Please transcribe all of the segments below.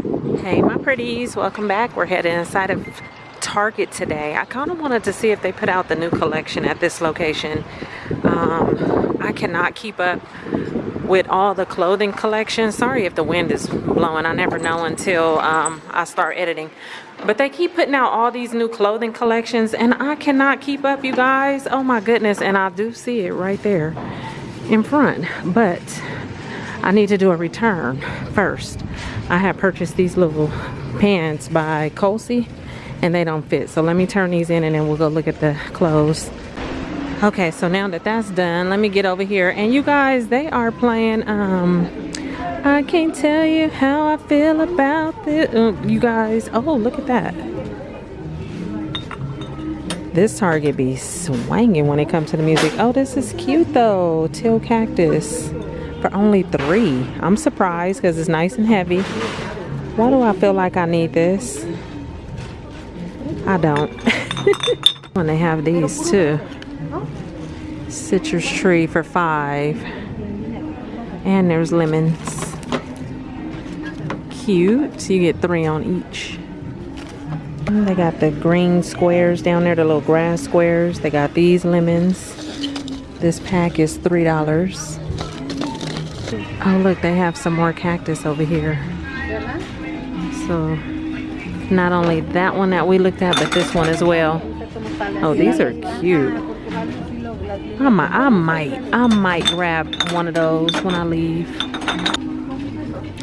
Hey my pretties, welcome back. We're heading inside of Target today. I kind of wanted to see if they put out the new collection at this location. Um, I cannot keep up with all the clothing collection. Sorry if the wind is blowing. I never know until um, I start editing. But they keep putting out all these new clothing collections and I cannot keep up, you guys. Oh my goodness. And I do see it right there in front. But I need to do a return first. I have purchased these little pants by Colsie and they don't fit. So let me turn these in and then we'll go look at the clothes. Okay, so now that that's done, let me get over here. And you guys, they are playing, um, I can't tell you how I feel about this. Uh, you guys, oh, look at that. This Target be swinging when it comes to the music. Oh, this is cute though. Teal Cactus for only three. I'm surprised because it's nice and heavy. Why do I feel like I need this? I don't. when they have these too. Citrus tree for five. And there's lemons. Cute. You get three on each. They got the green squares down there, the little grass squares. They got these lemons. This pack is $3. Oh, look, they have some more cactus over here. So, not only that one that we looked at, but this one as well. Oh, these are cute. I might, I might, I might grab one of those when I leave.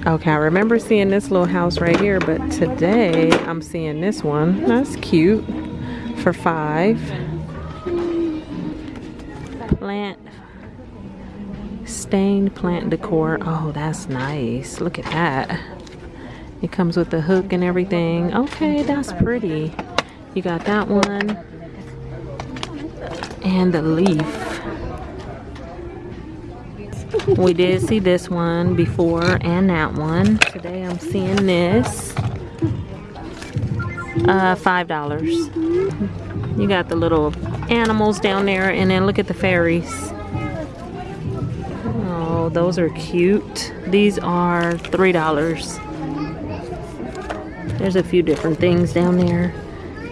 Okay, I remember seeing this little house right here, but today I'm seeing this one. That's cute for five. Plant stained plant decor. Oh, that's nice. Look at that. It comes with the hook and everything. Okay, that's pretty. You got that one. And the leaf. We did see this one before and that one. Today I'm seeing this. Uh, $5. You got the little animals down there and then look at the fairies those are cute. These are $3. There's a few different things down there.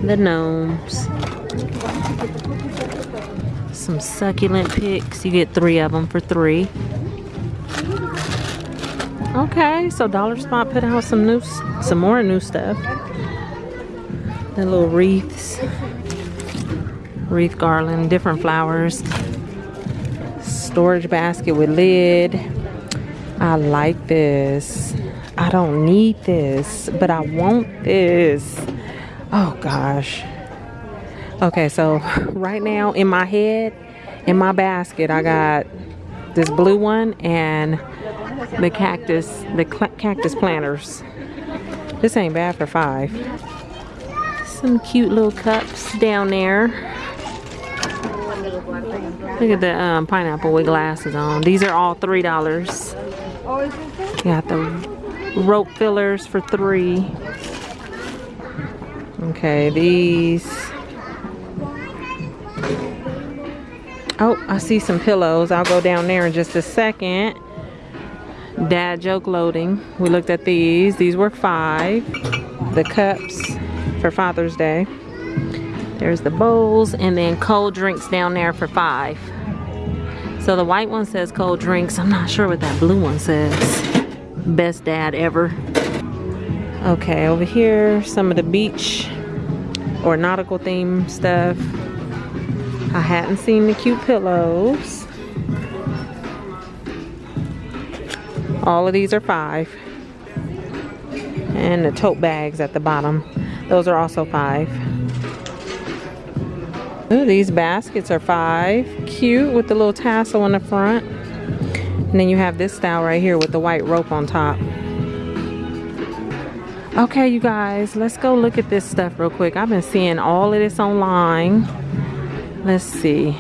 The gnomes. Some succulent picks. You get three of them for three. Okay, so Dollar Spot put out some new, some more new stuff. The little wreaths, wreath garland, different flowers storage basket with lid. I like this. I don't need this, but I want this. Oh gosh. Okay, so right now in my head, in my basket, I got this blue one and the cactus, the cactus planters. This ain't bad for five. Some cute little cups down there. Look at the um, pineapple with glasses on. These are all $3. Got the rope fillers for three. Okay, these. Oh, I see some pillows. I'll go down there in just a second. Dad joke loading. We looked at these. These were five. The cups for Father's Day. There's the bowls and then cold drinks down there for five. So the white one says cold drinks. I'm not sure what that blue one says. Best dad ever. Okay, over here, some of the beach or nautical theme stuff. I hadn't seen the cute pillows. All of these are five. And the tote bags at the bottom. Those are also five. Ooh, these baskets are five. Cute with the little tassel on the front. And then you have this style right here with the white rope on top. Okay, you guys, let's go look at this stuff real quick. I've been seeing all of this online. Let's see.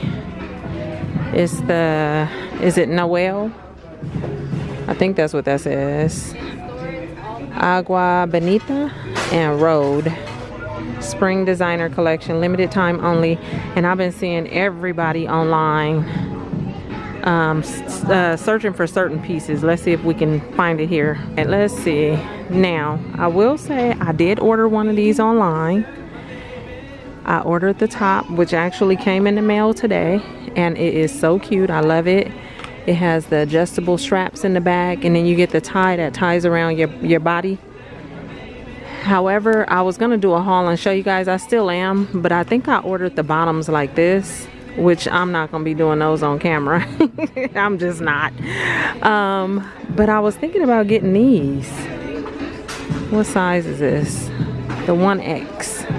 It's the, is it Noel? I think that's what that says. Agua Bendita and Rhode spring designer collection limited time only and I've been seeing everybody online um, uh, searching for certain pieces. Let's see if we can find it here. And let's see. Now, I will say I did order one of these online. I ordered the top, which actually came in the mail today. And it is so cute. I love it. It has the adjustable straps in the back. And then you get the tie that ties around your, your body. However, I was going to do a haul and show you guys. I still am. But I think I ordered the bottoms like this which I'm not gonna be doing those on camera. I'm just not. Um, but I was thinking about getting these. What size is this? The 1X.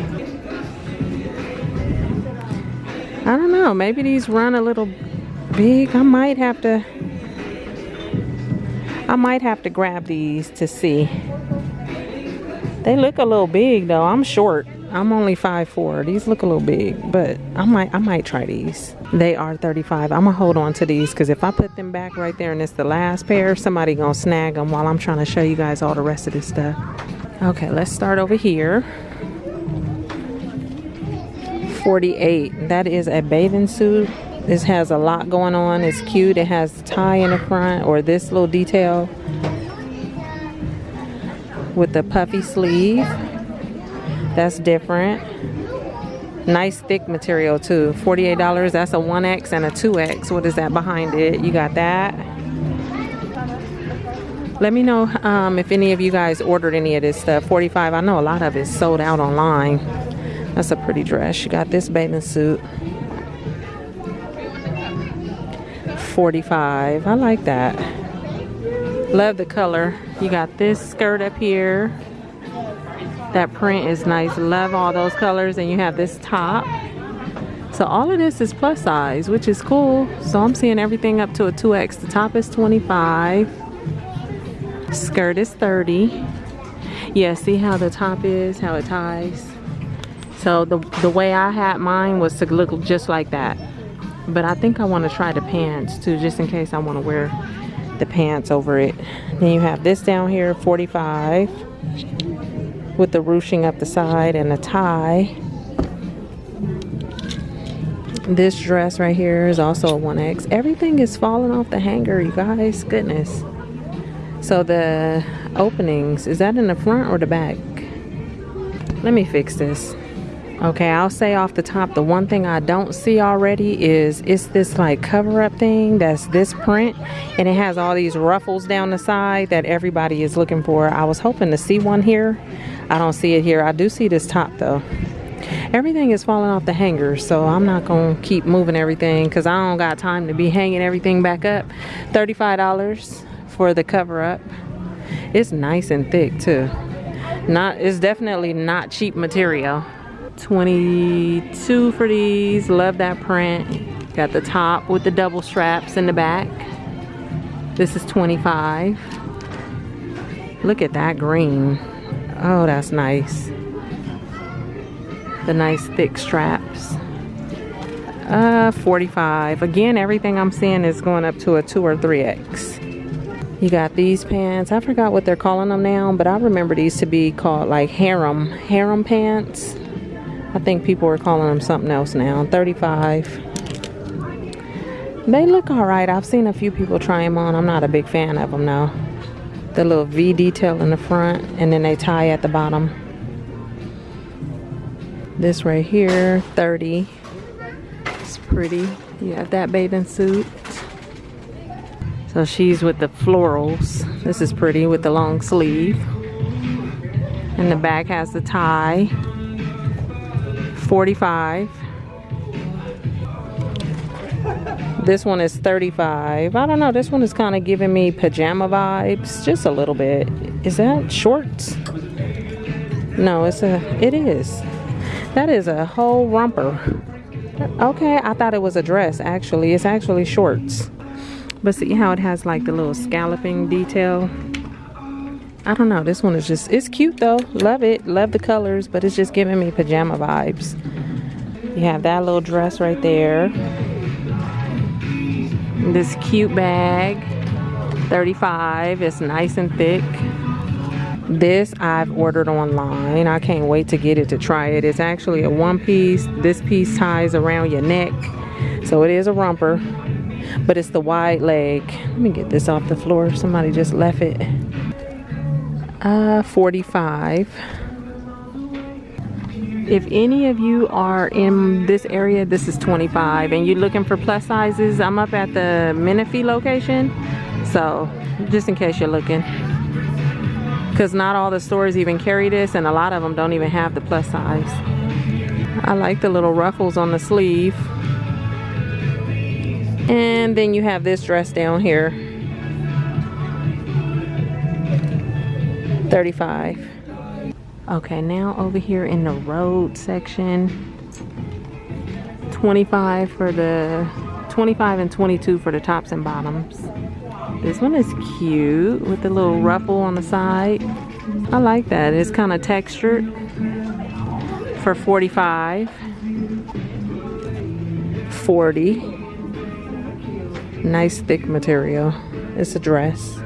I don't know, maybe these run a little big. I might have to, I might have to grab these to see. They look a little big though, I'm short. I'm only 5'4". These look a little big, but I might I might try these. They are 35. I'm gonna hold on to these because if I put them back right there and it's the last pair, somebody gonna snag them while I'm trying to show you guys all the rest of this stuff. Okay, let's start over here. 48. That is a bathing suit. This has a lot going on. It's cute. It has tie in the front or this little detail with the puffy sleeve. That's different. Nice thick material too. $48. That's a 1X and a 2X. What is that behind it? You got that. Let me know um, if any of you guys ordered any of this stuff. 45 I know a lot of it sold out online. That's a pretty dress. You got this bathing suit. 45 I like that. Love the color. You got this skirt up here. That print is nice. Love all those colors. And you have this top. So all of this is plus size, which is cool. So I'm seeing everything up to a 2X. The top is 25. Skirt is 30. Yeah, see how the top is, how it ties. So the, the way I had mine was to look just like that. But I think I want to try the pants too, just in case I want to wear the pants over it. Then you have this down here, 45 with the ruching up the side and a tie. This dress right here is also a 1X. Everything is falling off the hanger, you guys. Goodness. So the openings, is that in the front or the back? Let me fix this. Okay, I'll say off the top, the one thing I don't see already is it's this like cover up thing that's this print and it has all these ruffles down the side that everybody is looking for. I was hoping to see one here. I don't see it here. I do see this top though. Everything is falling off the hanger, so I'm not gonna keep moving everything because I don't got time to be hanging everything back up. $35 for the cover up. It's nice and thick too. Not, it's definitely not cheap material. 22 for these. Love that print. Got the top with the double straps in the back. This is 25. Look at that green. Oh, that's nice. The nice thick straps. Uh, 45. Again, everything I'm seeing is going up to a 2 or 3X. You got these pants. I forgot what they're calling them now, but I remember these to be called like harem, harem pants. I think people are calling them something else now. 35. They look all right. I've seen a few people try them on. I'm not a big fan of them now. The little V detail in the front and then they tie at the bottom. This right here, 30. It's pretty. You have that bathing suit. So she's with the florals. This is pretty with the long sleeve. And the back has the tie. 45 this one is 35 I don't know this one is kind of giving me pajama vibes just a little bit. Is that shorts? No it's a it is. That is a whole romper. Okay I thought it was a dress actually. It's actually shorts. But see how it has like the little scalloping detail I don't know. This one is just, it's cute though. Love it. Love the colors, but it's just giving me pajama vibes. You have that little dress right there. This cute bag, 35. It's nice and thick. This I've ordered online. I can't wait to get it to try it. It's actually a one piece. This piece ties around your neck. So it is a romper. but it's the wide leg. Let me get this off the floor. Somebody just left it. Uh, 45 if any of you are in this area this is 25 and you're looking for plus sizes i'm up at the menifee location. So just in case you're looking. Because not all the stores even carry this and a lot of them don't even have the plus size. I like the little ruffles on the sleeve. And then you have this dress down here 35 Okay, now over here in the Rhode section, 25 for the, 25 and 22 for the tops and bottoms. This one is cute with the little ruffle on the side. I like that. It's kind of textured for 45. 40. Nice thick material. It's a dress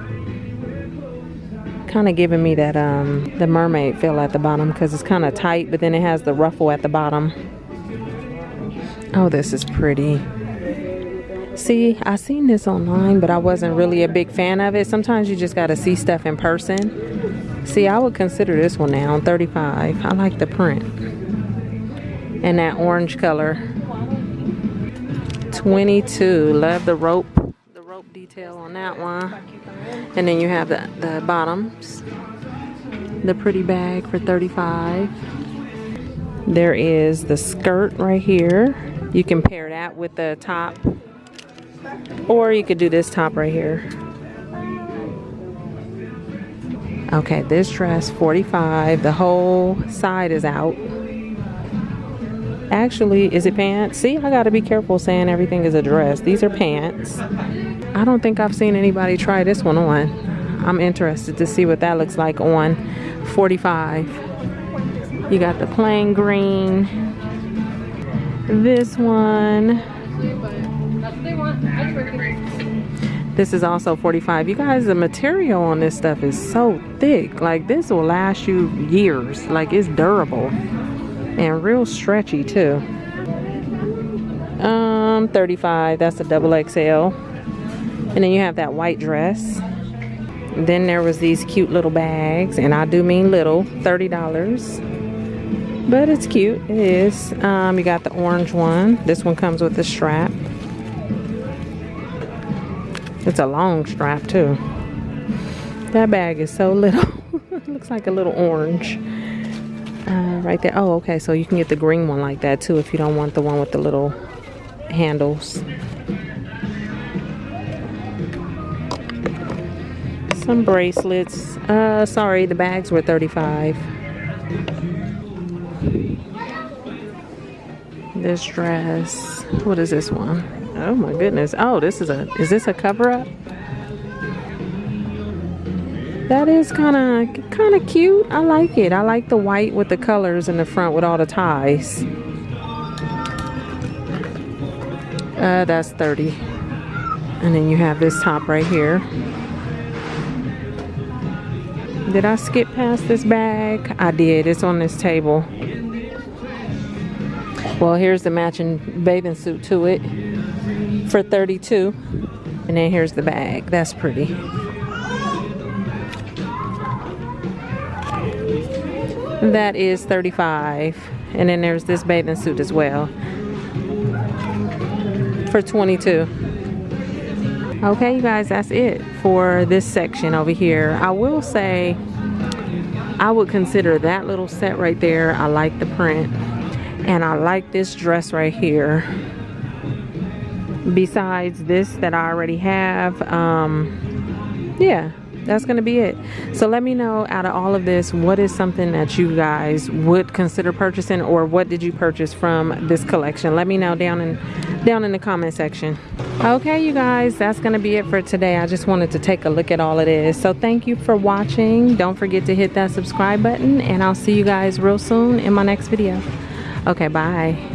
kind of giving me that um the mermaid feel at the bottom because it's kind of tight but then it has the ruffle at the bottom. Oh this is pretty. See i seen this online but i wasn't really a big fan of it. Sometimes you just got to see stuff in person. See i would consider this one now 35 i like the print. And that orange color. 22 love the rope the rope detail on that one and then you have the, the bottoms. The pretty bag for 35 There is the skirt right here. You can pair that with the top. Or you could do this top right here. Okay, this dress 45 The whole side is out. Actually, is it pants? See, I gotta be careful saying everything is a dress. These are pants. I don't think I've seen anybody try this one on. I'm interested to see what that looks like on 45. You got the plain green. This one. This is also 45. You guys, the material on this stuff is so thick. Like this will last you years. Like it's durable and real stretchy too. Um, 35. That's a double XL. And then you have that white dress. Then there was these cute little bags, and I do mean little, $30. But it's cute, it is. Um, you got the orange one. This one comes with a strap. It's a long strap too. That bag is so little. looks like a little orange. Uh, right there. Oh, okay. So you can get the green one like that too if you don't want the one with the little handles. Some bracelets. Uh, sorry, the bags were 35. This dress. What is this one? Oh my goodness. Oh, this is a, is this a cover up? That is kind of, kind of cute. I like it. I like the white with the colors in the front with all the ties. Uh, that's 30. And then you have this top right here. Did I skip past this bag? I did. It's on this table. Well, here's the matching bathing suit to it for 32. And then here's the bag. That's pretty. That is 35. And then there's this bathing suit as well for 22. Okay, you guys, that's it for this section over here. I will say I would consider that little set right there. I like the print. And I like this dress right here. Besides this that I already have, um, yeah, that's gonna be it. So let me know out of all of this what is something that you guys would consider purchasing or what did you purchase from this collection? Let me know down in down in the comment section. Okay you guys that's gonna be it for today. I just wanted to take a look at all of this. So thank you for watching. Don't forget to hit that subscribe button and i'll see you guys real soon in my next video. Okay bye